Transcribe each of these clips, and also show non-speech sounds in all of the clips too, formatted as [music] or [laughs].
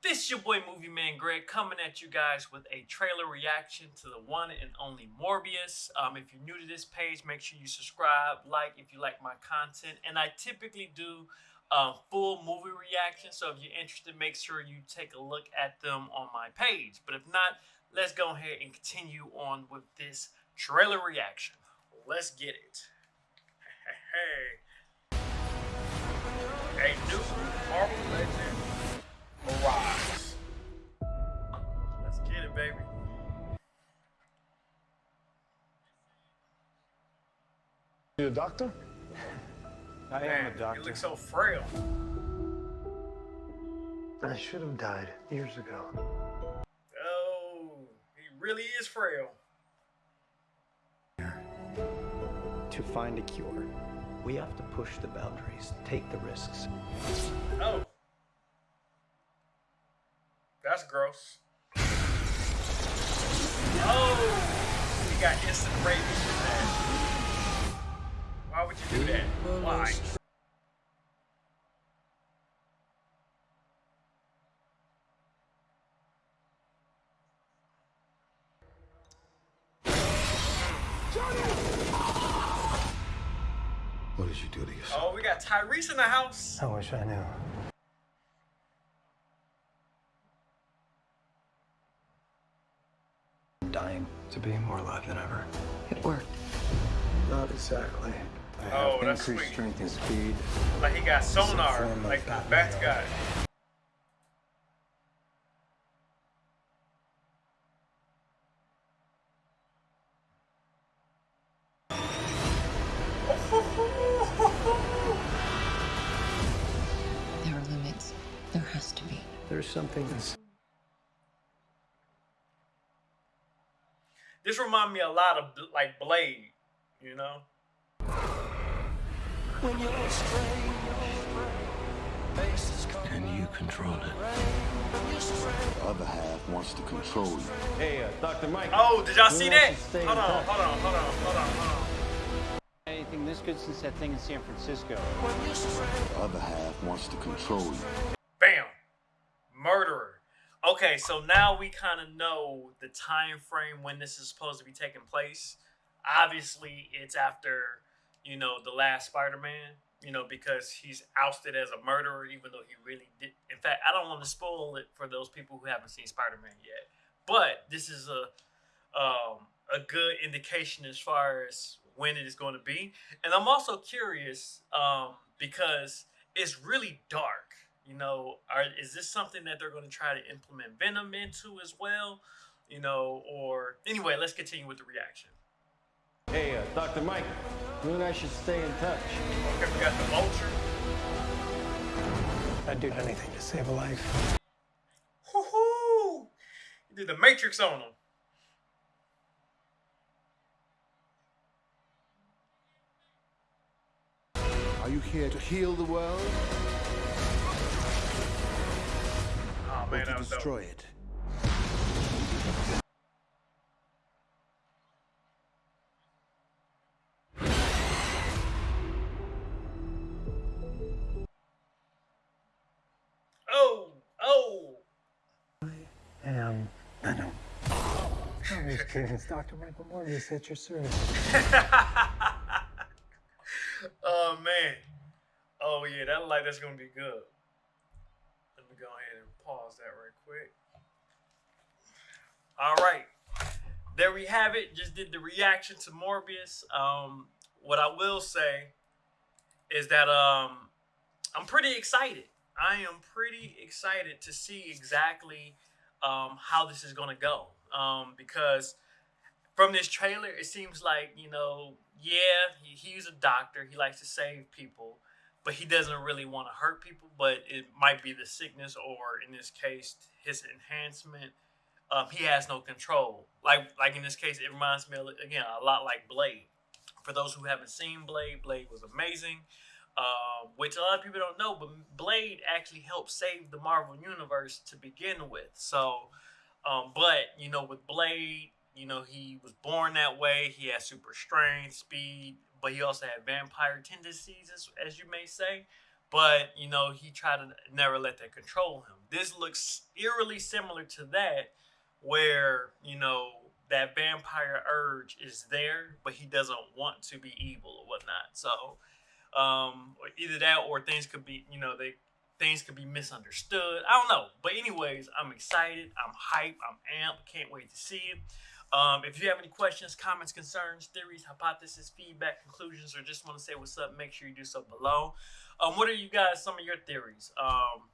This is your boy Movie Man Greg coming at you guys with a trailer reaction to the one and only Morbius. Um, if you're new to this page, make sure you subscribe, like if you like my content. And I typically do um, full movie reactions, so if you're interested, make sure you take a look at them on my page. But if not, let's go ahead and continue on with this trailer reaction. Let's get it. [laughs] Hey, hey. A new Marvel Legend Arise. Let's get it, baby. You a doctor? I Man, am a doctor. you look so frail. I should have died years ago. Oh, he really is frail. To find a cure, we have to push the boundaries, take the risks. That's gross. Oh! He got instant rabies from that. Why would you do that? Why? What did you do to yourself? Oh, we got Tyrese in the house. I wish I knew. Dying to be more alive than ever. It worked. Not exactly. I oh, have Oh, that's increased sweet. strength and speed. Like he got sonar, form like the Batman. Bats got. There are limits. There has to be. There's something that's This remind me a lot of like Blade, you know? And you control it. The other half wants to control you. Hey, uh, Dr. Mike. Oh, did y'all see that? want you to stay Hold on, hold on, hold on, hold on, hold on. Anything this good since that thing in San Francisco? The other half wants to control you. Okay, so now we kind of know the time frame when this is supposed to be taking place. Obviously, it's after, you know, the last Spider-Man, you know, because he's ousted as a murderer even though he really did. In fact, I don't want to spoil it for those people who haven't seen Spider-Man yet. But this is a um a good indication as far as when it is going to be. And I'm also curious um because it's really dark. You know, are is this something that they're going to try to implement Venom into as well? You know, or anyway, let's continue with the reaction. Hey, uh, Dr. Mike. You and I should stay in touch. Okay, we got the vulture. I'd do anything to save a life. Woohoo! You did the Matrix on him. Are you here to heal the world or man, to that dope. destroy it? Oh, oh. Am Venom. I'm just kidding. [laughs] It's Dr. Michael Morbius at your service. [laughs] oh man. Oh yeah, that light like that's gonna be good. Let me go ahead and pause that right quick. All right, there we have it. Just did the reaction to Morbius. Um, what I will say is that um, I'm pretty excited. I am pretty excited to see exactly um, how this is gonna go. Um, because from this trailer, it seems like you know, yeah, he, he's a doctor. He likes to save people, but he doesn't really want to hurt people. But it might be the sickness, or in this case, his enhancement. Um, he has no control. Like like in this case, it reminds me again a lot like Blade. For those who haven't seen Blade, Blade was amazing. Um, which a lot of people don't know, but Blade actually helped save the Marvel universe to begin with. So, um, but you know, with Blade, you know, he was born that way. He had super strength, speed, but he also had vampire tendencies, as, as you may say. but you know he tried to never let that control him. This looks eerily similar to that, where you know that vampire urge is there, but he doesn't want to be evil or whatnot. So um, either that or things could be, you know, they things could be misunderstood. I don't know. But anyways, I'm excited. I'm hyped. I'm amped. Can't wait to see it. Um, if you have any questions, comments, concerns, theories, hypotheses, feedback, conclusions, or just want to say what's up, make sure you do so below. Um, what are you guys? Some of your theories? Um,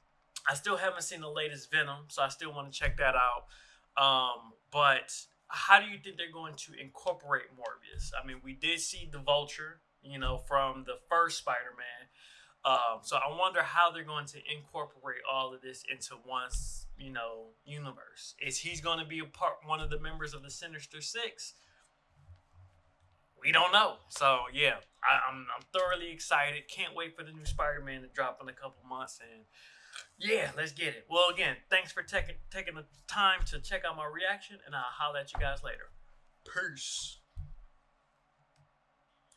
I still haven't seen the latest Venom, so I still want to check that out. Um, but how do you think they're going to incorporate Morbius? I mean, we did see the Vulture, you know, from the first Spider-Man. Um, so I wonder how they're going to incorporate all of this into one, you know, universe. Is he's going to be a part, one of the members of the Sinister Six? We don't know. So yeah, I, I'm I'm thoroughly excited. Can't wait for the new Spider-Man to drop in a couple months, and yeah, let's get it. Well, again, thanks for taking taking the time to check out my reaction, and I'll holler at you guys later. Peace.